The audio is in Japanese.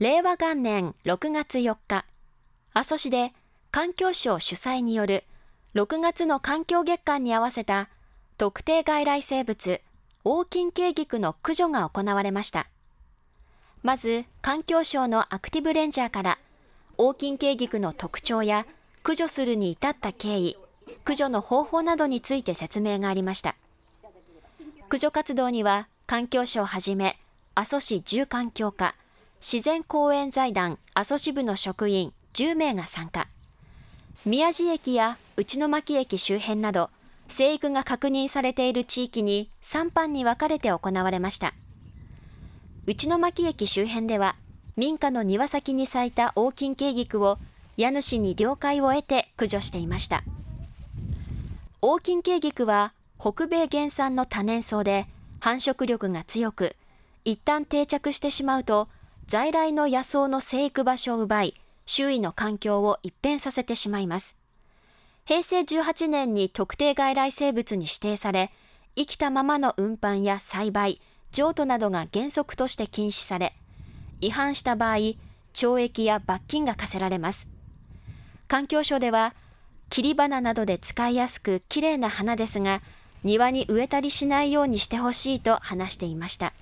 令和元年6月4日、阿蘇市で環境省主催による6月の環境月間に合わせた特定外来生物、オオキンケイギクの駆除が行われました。まず、環境省のアクティブレンジャーから、オオキンケイギクの特徴や駆除するに至った経緯、駆除の方法などについて説明がありました。駆除活動には、環境省はじめ、阿蘇市住環境課、自然公園財団阿蘇支部の職員10名が参加。宮地駅や内巻駅周辺など、生育が確認されている地域に3班に分かれて行われました。内巻駅周辺では、民家の庭先に咲いた大金慶菊を家主に了解を得て駆除していました。大金慶菊は北米原産の多年草で繁殖力が強く、一旦定着してしまうと在来の野草の生育場所を奪い、周囲の環境を一変させてしまいます。平成18年に特定外来生物に指定され、生きたままの運搬や栽培、譲渡などが原則として禁止され、違反した場合、懲役や罰金が課せられます。環境省では、切り花などで使いやすく綺麗な花ですが、庭に植えたりしないようにしてほしいと話していました。